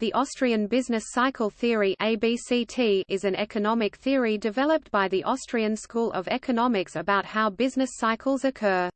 The Austrian business cycle theory ABCT is an economic theory developed by the Austrian School of Economics about how business cycles occur.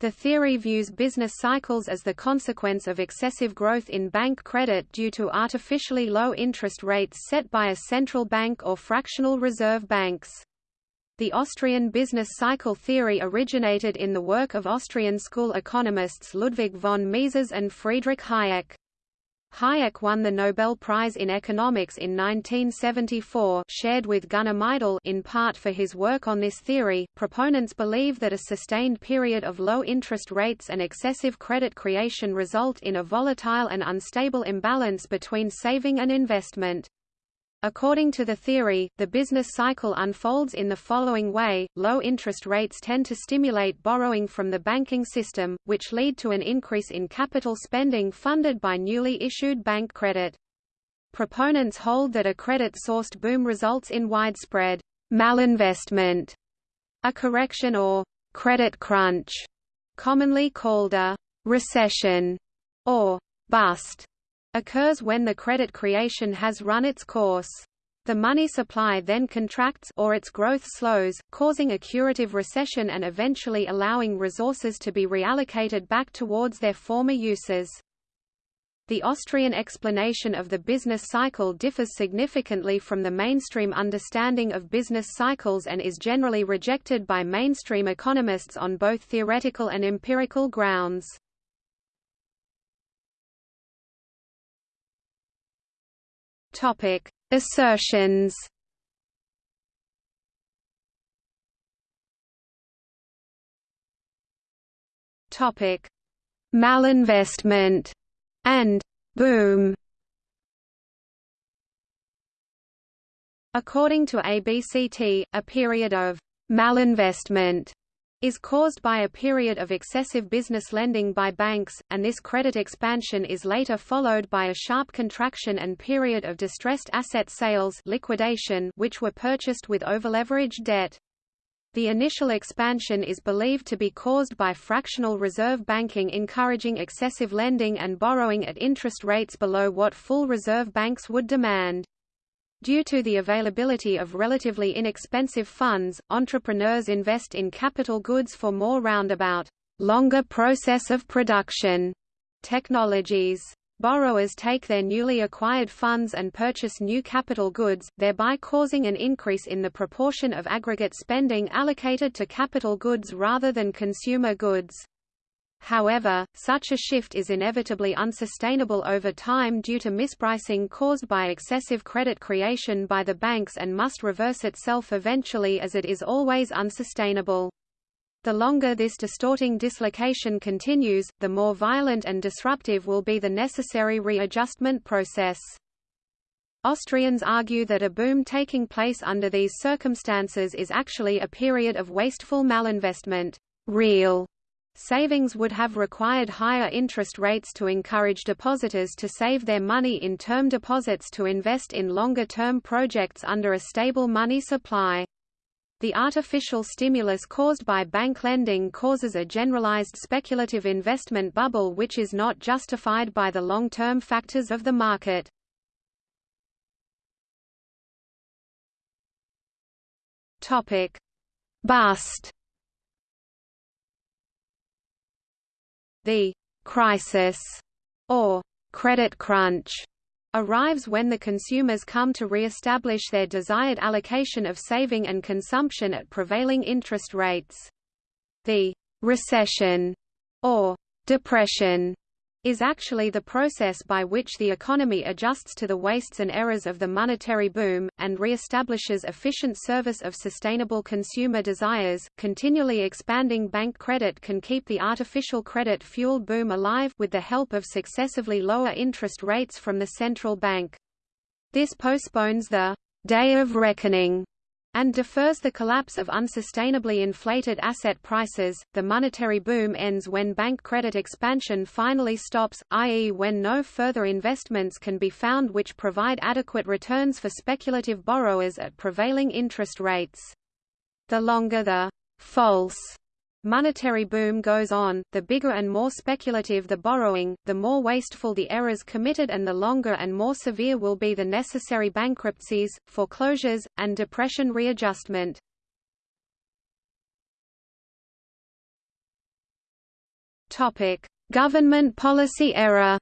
The theory views business cycles as the consequence of excessive growth in bank credit due to artificially low interest rates set by a central bank or fractional reserve banks. The Austrian business cycle theory originated in the work of Austrian school economists Ludwig von Mises and Friedrich Hayek. Hayek won the Nobel Prize in Economics in 1974 shared with Gunnar Myrdal in part for his work on this theory. Proponents believe that a sustained period of low interest rates and excessive credit creation result in a volatile and unstable imbalance between saving and investment. According to the theory, the business cycle unfolds in the following way, low interest rates tend to stimulate borrowing from the banking system, which lead to an increase in capital spending funded by newly issued bank credit. Proponents hold that a credit-sourced boom results in widespread malinvestment, a correction or credit crunch, commonly called a recession or bust occurs when the credit creation has run its course. The money supply then contracts or its growth slows, causing a curative recession and eventually allowing resources to be reallocated back towards their former uses. The Austrian explanation of the business cycle differs significantly from the mainstream understanding of business cycles and is generally rejected by mainstream economists on both theoretical and empirical grounds. Topic: Assertions. Topic: Malinvestment and boom. According to ABCT, a period of malinvestment is caused by a period of excessive business lending by banks, and this credit expansion is later followed by a sharp contraction and period of distressed asset sales liquidation which were purchased with overleveraged debt. The initial expansion is believed to be caused by fractional reserve banking encouraging excessive lending and borrowing at interest rates below what full reserve banks would demand. Due to the availability of relatively inexpensive funds, entrepreneurs invest in capital goods for more roundabout, longer process of production technologies. Borrowers take their newly acquired funds and purchase new capital goods, thereby causing an increase in the proportion of aggregate spending allocated to capital goods rather than consumer goods. However, such a shift is inevitably unsustainable over time due to mispricing caused by excessive credit creation by the banks and must reverse itself eventually as it is always unsustainable. The longer this distorting dislocation continues, the more violent and disruptive will be the necessary readjustment process. Austrians argue that a boom taking place under these circumstances is actually a period of wasteful malinvestment. Real Savings would have required higher interest rates to encourage depositors to save their money in term deposits to invest in longer-term projects under a stable money supply. The artificial stimulus caused by bank lending causes a generalized speculative investment bubble which is not justified by the long-term factors of the market. Bust The crisis or credit crunch arrives when the consumers come to re-establish their desired allocation of saving and consumption at prevailing interest rates. The recession or depression is actually the process by which the economy adjusts to the wastes and errors of the monetary boom, and re-establishes efficient service of sustainable consumer desires. Continually expanding bank credit can keep the artificial credit-fueled boom alive with the help of successively lower interest rates from the central bank. This postpones the day of reckoning and defers the collapse of unsustainably inflated asset prices. The monetary boom ends when bank credit expansion finally stops, i.e., when no further investments can be found which provide adequate returns for speculative borrowers at prevailing interest rates. The longer the false monetary boom goes on, the bigger and more speculative the borrowing, the more wasteful the errors committed and the longer and more severe will be the necessary bankruptcies, foreclosures, and depression readjustment. Topic: Government policy error.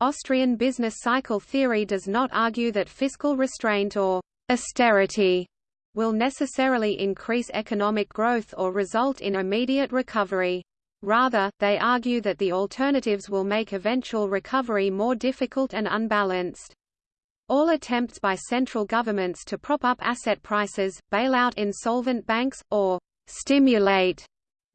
Austrian business cycle theory does not argue that fiscal restraint or austerity will necessarily increase economic growth or result in immediate recovery. Rather, they argue that the alternatives will make eventual recovery more difficult and unbalanced. All attempts by central governments to prop up asset prices, bail out insolvent banks, or stimulate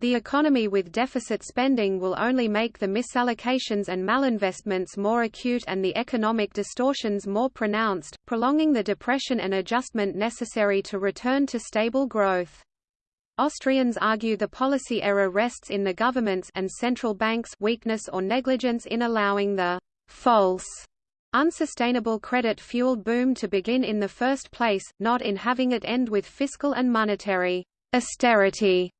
the economy with deficit spending will only make the misallocations and malinvestments more acute and the economic distortions more pronounced, prolonging the depression and adjustment necessary to return to stable growth. Austrians argue the policy error rests in the government's and central banks' weakness or negligence in allowing the false unsustainable credit-fueled boom to begin in the first place, not in having it end with fiscal and monetary austerity.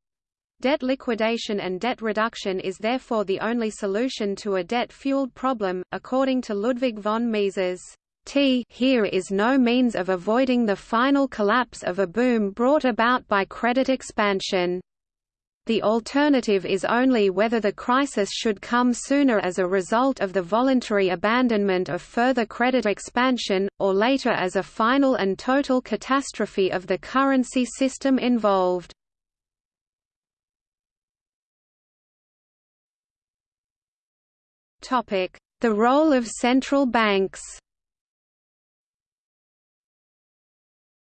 Debt liquidation and debt reduction is therefore the only solution to a debt-fueled problem, according to Ludwig von Mises. T here is no means of avoiding the final collapse of a boom brought about by credit expansion. The alternative is only whether the crisis should come sooner as a result of the voluntary abandonment of further credit expansion, or later as a final and total catastrophe of the currency system involved. The role of central banks.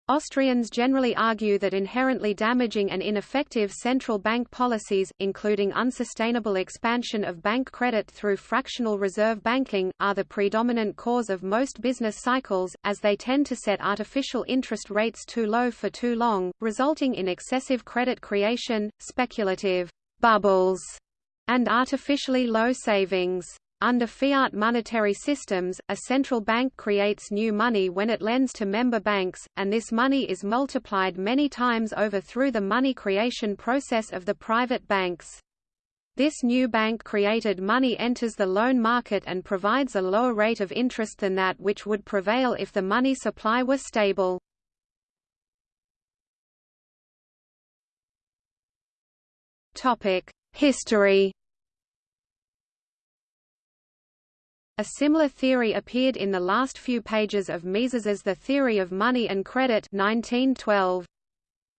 Austrians generally argue that inherently damaging and ineffective central bank policies, including unsustainable expansion of bank credit through fractional reserve banking, are the predominant cause of most business cycles, as they tend to set artificial interest rates too low for too long, resulting in excessive credit creation, speculative bubbles, and artificially low savings. Under fiat monetary systems, a central bank creates new money when it lends to member banks, and this money is multiplied many times over through the money creation process of the private banks. This new bank-created money enters the loan market and provides a lower rate of interest than that which would prevail if the money supply were stable. History A similar theory appeared in the last few pages of Mises's The Theory of Money and Credit 1912.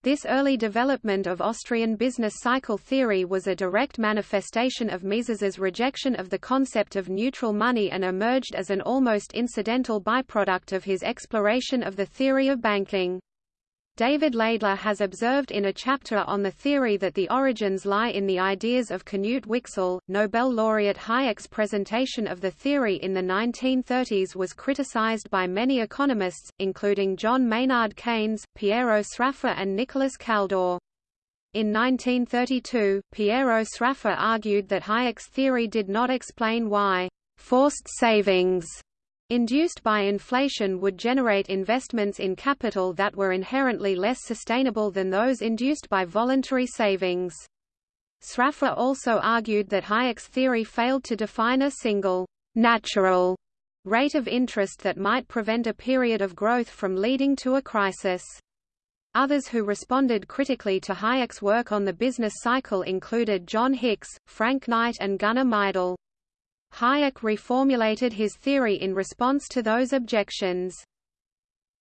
This early development of Austrian business cycle theory was a direct manifestation of Mises's rejection of the concept of neutral money and emerged as an almost incidental byproduct of his exploration of the theory of banking. David Laidler has observed in a chapter on the theory that the origins lie in the ideas of Knut Wicksell. Nobel laureate Hayek's presentation of the theory in the 1930s was criticized by many economists, including John Maynard Keynes, Piero Sraffa and Nicholas Kaldor. In 1932, Piero Sraffa argued that Hayek's theory did not explain why forced savings induced by inflation would generate investments in capital that were inherently less sustainable than those induced by voluntary savings. Sraffa also argued that Hayek's theory failed to define a single, natural rate of interest that might prevent a period of growth from leading to a crisis. Others who responded critically to Hayek's work on the business cycle included John Hicks, Frank Knight and Gunnar Myrdal. Hayek reformulated his theory in response to those objections.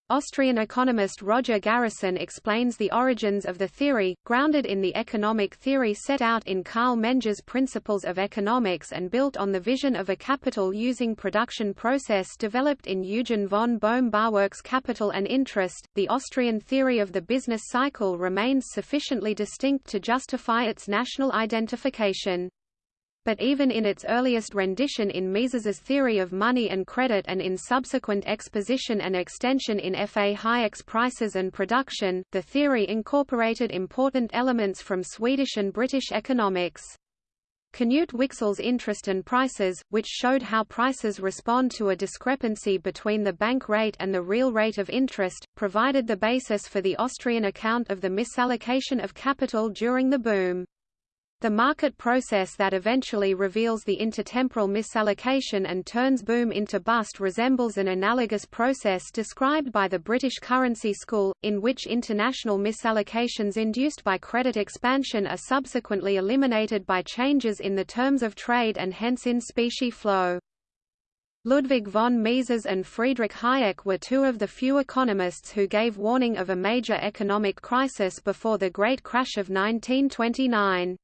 Austrian economist Roger Garrison explains the origins of the theory, grounded in the economic theory set out in Carl Menger's Principles of Economics and built on the vision of a capital-using production process developed in Eugen von Bohm-Bawerk's Capital and Interest. The Austrian theory of the business cycle remains sufficiently distinct to justify its national identification but even in its earliest rendition in Mises's theory of money and credit and in subsequent exposition and extension in F. A. Hayek's Prices and Production, the theory incorporated important elements from Swedish and British economics. Knut Wicksell's Interest and Prices, which showed how prices respond to a discrepancy between the bank rate and the real rate of interest, provided the basis for the Austrian account of the misallocation of capital during the boom. The market process that eventually reveals the intertemporal misallocation and turns boom into bust resembles an analogous process described by the British currency school, in which international misallocations induced by credit expansion are subsequently eliminated by changes in the terms of trade and hence in specie flow. Ludwig von Mises and Friedrich Hayek were two of the few economists who gave warning of a major economic crisis before the Great Crash of 1929.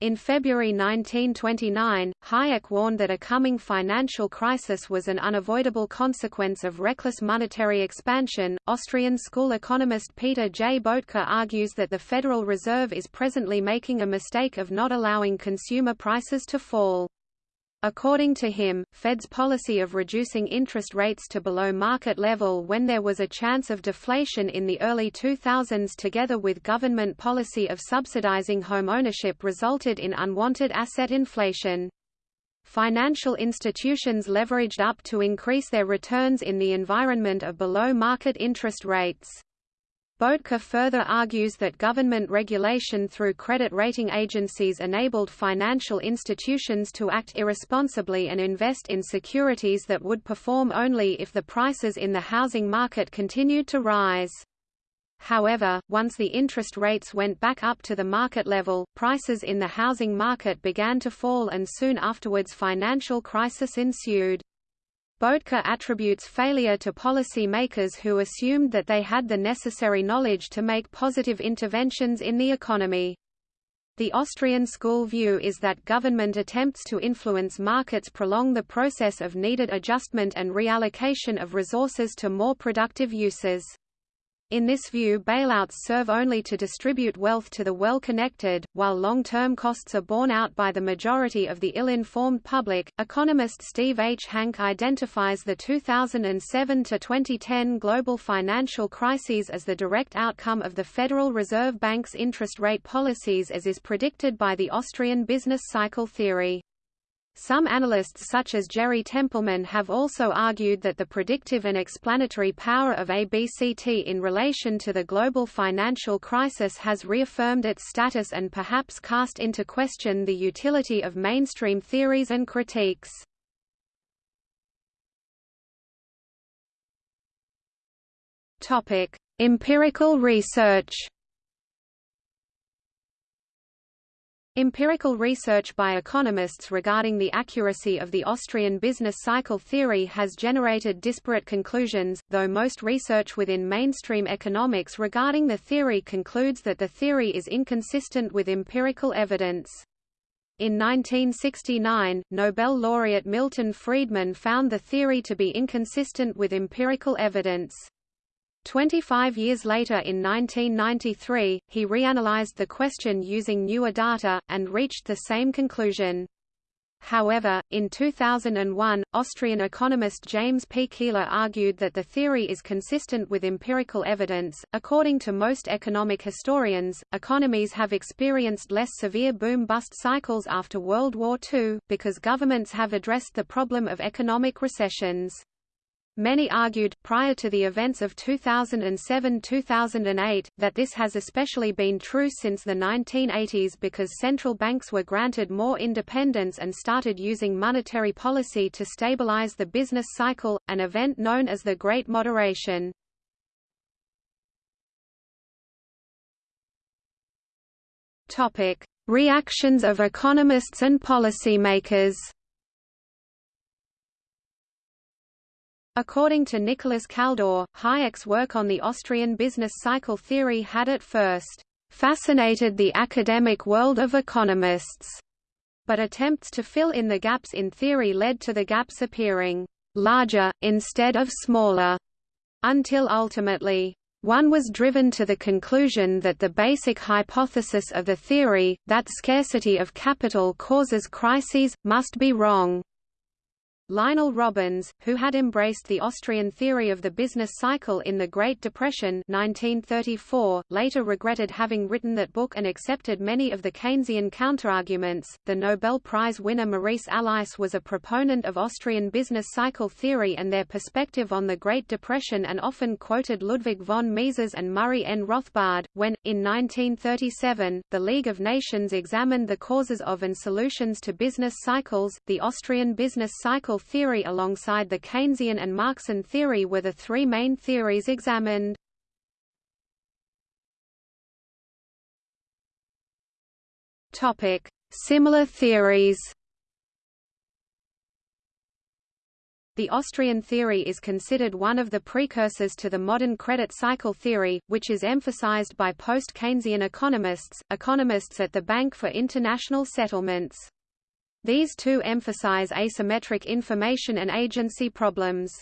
In February 1929, Hayek warned that a coming financial crisis was an unavoidable consequence of reckless monetary expansion. Austrian school economist Peter J. Boettke argues that the Federal Reserve is presently making a mistake of not allowing consumer prices to fall. According to him, Fed's policy of reducing interest rates to below market level when there was a chance of deflation in the early 2000s together with government policy of subsidizing home ownership resulted in unwanted asset inflation. Financial institutions leveraged up to increase their returns in the environment of below-market interest rates. Boettke further argues that government regulation through credit rating agencies enabled financial institutions to act irresponsibly and invest in securities that would perform only if the prices in the housing market continued to rise. However, once the interest rates went back up to the market level, prices in the housing market began to fall and soon afterwards financial crisis ensued. Boettke attributes failure to policy makers who assumed that they had the necessary knowledge to make positive interventions in the economy. The Austrian school view is that government attempts to influence markets prolong the process of needed adjustment and reallocation of resources to more productive uses. In this view bailouts serve only to distribute wealth to the well-connected, while long-term costs are borne out by the majority of the ill-informed public. Economist Steve H. Hanke identifies the 2007 to 2010 global financial crises as the direct outcome of the Federal Reserve Bank's interest rate policies as is predicted by the Austrian business cycle theory. Some analysts such as Jerry Tempelman have also argued that the predictive and explanatory power of ABCT in relation to the global financial crisis has reaffirmed its status and perhaps cast into question the utility of mainstream theories and critiques. Empirical research Empirical research by economists regarding the accuracy of the Austrian business cycle theory has generated disparate conclusions, though most research within mainstream economics regarding the theory concludes that the theory is inconsistent with empirical evidence. In 1969, Nobel laureate Milton Friedman found the theory to be inconsistent with empirical evidence. Twenty-five years later in 1993, he reanalyzed the question using newer data, and reached the same conclusion. However, in 2001, Austrian economist James P. Keeler argued that the theory is consistent with empirical evidence. According to most economic historians, economies have experienced less severe boom bust cycles after World War II, because governments have addressed the problem of economic recessions. Many argued, prior to the events of 2007–2008, that this has especially been true since the 1980s because central banks were granted more independence and started using monetary policy to stabilize the business cycle, an event known as the Great Moderation. Reactions of economists and policymakers According to Nicholas Kaldor, Hayek's work on the Austrian business cycle theory had at first fascinated the academic world of economists, but attempts to fill in the gaps in theory led to the gaps appearing larger, instead of smaller, until ultimately, one was driven to the conclusion that the basic hypothesis of the theory, that scarcity of capital causes crises, must be wrong. Lionel Robbins, who had embraced the Austrian theory of the business cycle in the Great Depression 1934, later regretted having written that book and accepted many of the Keynesian counterarguments. The Nobel Prize winner Maurice Allais was a proponent of Austrian business cycle theory and their perspective on the Great Depression and often quoted Ludwig von Mises and Murray N. Rothbard. When, in 1937, the League of Nations examined the causes of and solutions to business cycles, the Austrian business cycle theory alongside the Keynesian and Marxian theory were the three main theories examined. Topic: Similar theories. The Austrian theory is considered one of the precursors to the modern credit cycle theory, which is emphasized by post-Keynesian economists, economists at the Bank for International Settlements. These two emphasize asymmetric information and agency problems.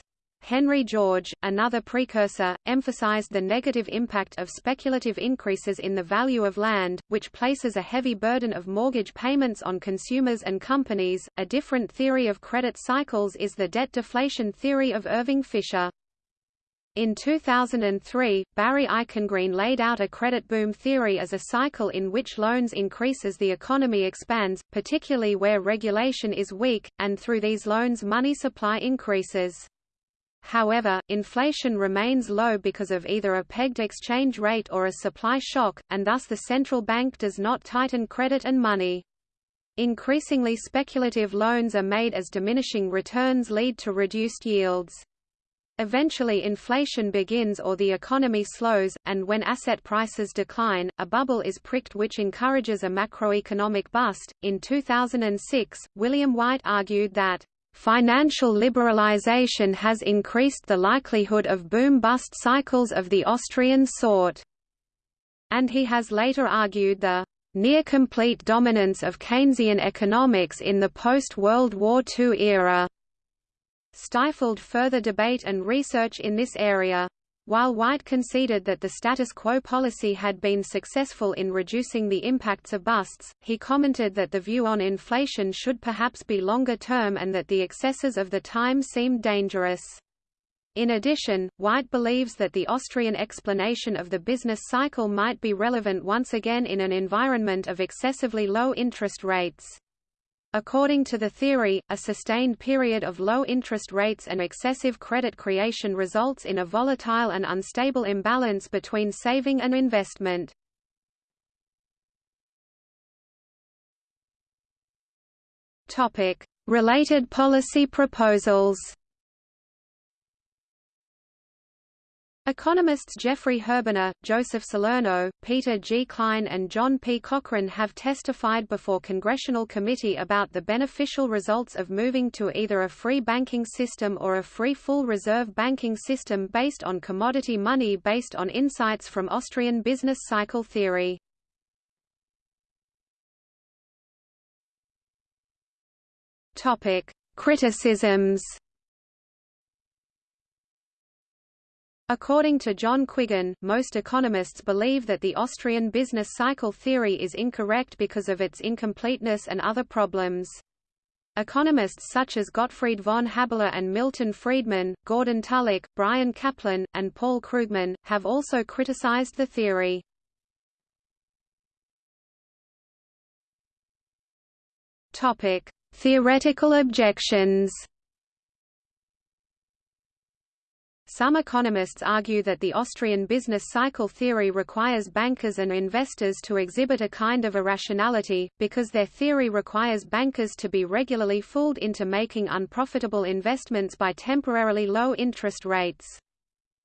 Henry George, another precursor, emphasized the negative impact of speculative increases in the value of land, which places a heavy burden of mortgage payments on consumers and companies. A different theory of credit cycles is the debt deflation theory of Irving Fisher. In 2003, Barry Eichengreen laid out a credit boom theory as a cycle in which loans increase as the economy expands, particularly where regulation is weak, and through these loans money supply increases. However, inflation remains low because of either a pegged exchange rate or a supply shock, and thus the central bank does not tighten credit and money. Increasingly speculative loans are made as diminishing returns lead to reduced yields. Eventually inflation begins or the economy slows, and when asset prices decline, a bubble is pricked which encourages a macroeconomic bust. In 2006, William White argued that Financial liberalization has increased the likelihood of boom-bust cycles of the Austrian sort, and he has later argued the near-complete dominance of Keynesian economics in the post-World War II era stifled further debate and research in this area. While White conceded that the status quo policy had been successful in reducing the impacts of busts, he commented that the view on inflation should perhaps be longer term and that the excesses of the time seemed dangerous. In addition, White believes that the Austrian explanation of the business cycle might be relevant once again in an environment of excessively low interest rates. According to the theory, a sustained period of low interest rates and excessive credit creation results in a volatile and unstable imbalance between saving and investment. Related policy proposals Economists Jeffrey Herbener, Joseph Salerno, Peter G. Klein and John P. Cochran have testified before Congressional Committee about the beneficial results of moving to either a free banking system or a free full reserve banking system based on commodity money based on insights from Austrian business cycle theory. Criticisms According to John Quiggin, most economists believe that the Austrian business cycle theory is incorrect because of its incompleteness and other problems. Economists such as Gottfried von Haberler and Milton Friedman, Gordon Tullock, Bryan Caplan, and Paul Krugman, have also criticized the theory. Theoretical objections Some economists argue that the Austrian business cycle theory requires bankers and investors to exhibit a kind of irrationality, because their theory requires bankers to be regularly fooled into making unprofitable investments by temporarily low interest rates.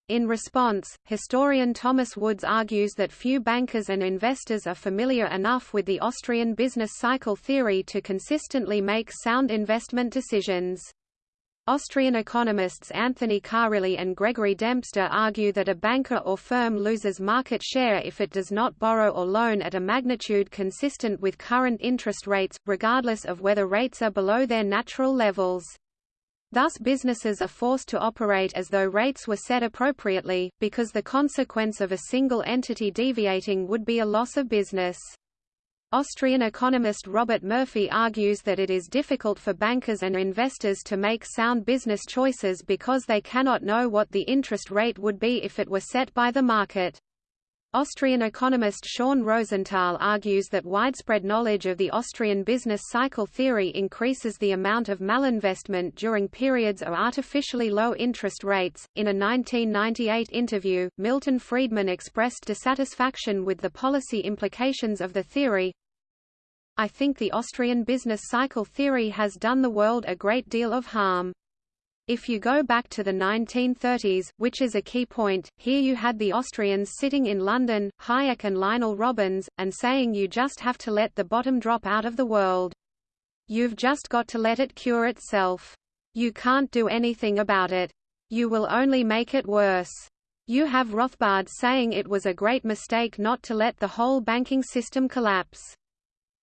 In response, historian Thomas Woods argues that few bankers and investors are familiar enough with the Austrian business cycle theory to consistently make sound investment decisions. Austrian economists Anthony Carilli and Gregory Dempster argue that a banker or firm loses market share if it does not borrow or loan at a magnitude consistent with current interest rates, regardless of whether rates are below their natural levels. Thus businesses are forced to operate as though rates were set appropriately, because the consequence of a single entity deviating would be a loss of business. Austrian economist Robert Murphy argues that it is difficult for bankers and investors to make sound business choices because they cannot know what the interest rate would be if it were set by the market. Austrian economist Sean Rosenthal argues that widespread knowledge of the Austrian business cycle theory increases the amount of malinvestment during periods of artificially low interest rates. In a 1998 interview, Milton Friedman expressed dissatisfaction with the policy implications of the theory. I think the Austrian business cycle theory has done the world a great deal of harm. If you go back to the 1930s, which is a key point, here you had the Austrians sitting in London, Hayek and Lionel Robbins, and saying you just have to let the bottom drop out of the world. You've just got to let it cure itself. You can't do anything about it. You will only make it worse. You have Rothbard saying it was a great mistake not to let the whole banking system collapse.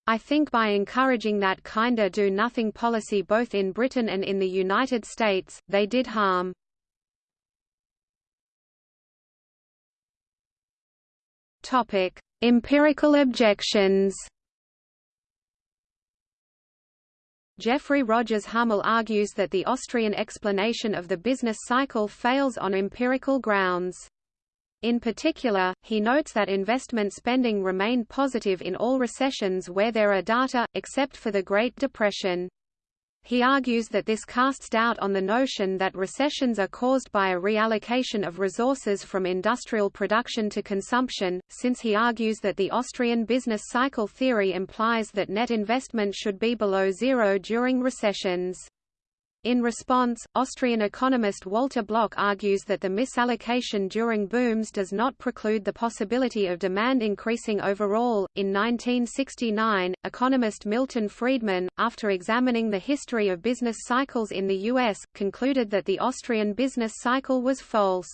I think by encouraging that kinda do-nothing policy both in Britain and in the United States, they did harm. Topic: Empirical objections. Jeffrey Rogers Hummel argues that the Austrian explanation of the business cycle fails on empirical grounds. In particular, he notes that investment spending remained positive in all recessions where there are data, except for the Great Depression. He argues that this casts doubt on the notion that recessions are caused by a reallocation of resources from industrial production to consumption, since he argues that the Austrian business cycle theory implies that net investment should be below zero during recessions. In response, Austrian economist Walter Block argues that the misallocation during booms does not preclude the possibility of demand increasing overall. In 1969, economist Milton Friedman, after examining the history of business cycles in the U.S., concluded that the Austrian business cycle was false.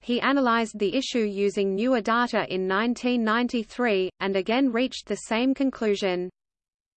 He analyzed the issue using newer data in 1993, and again reached the same conclusion.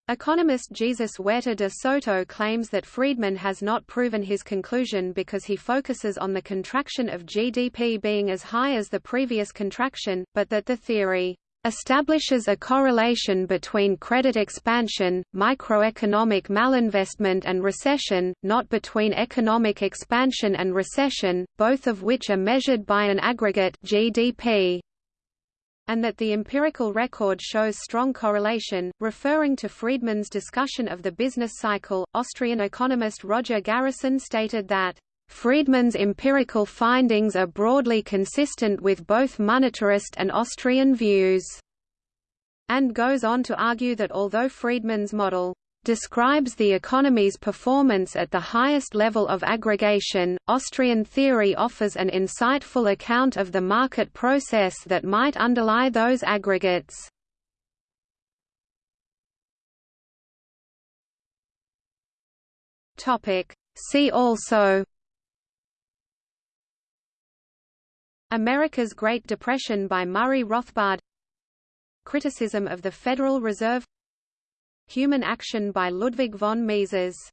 Economist Jesus Huerta de Soto claims that Friedman has not proven his conclusion because he focuses on the contraction of GDP being as high as the previous contraction, but that the theory establishes a correlation between credit expansion, microeconomic malinvestment and recession, not between economic expansion and recession, both of which are measured by an aggregate GDP and that the empirical record shows strong correlation. Referring to Friedman's discussion of the business cycle, Austrian economist Roger Garrison stated that Friedman's empirical findings are broadly consistent with both monetarist and Austrian views, and goes on to argue that although Friedman's model describes the economy's performance at the highest level of aggregation. Austrian theory offers an insightful account of the market process that might underlie those aggregates. Topic: See also America's Great Depression by Murray Rothbard Criticism of the Federal Reserve Human Action by Ludwig von Mises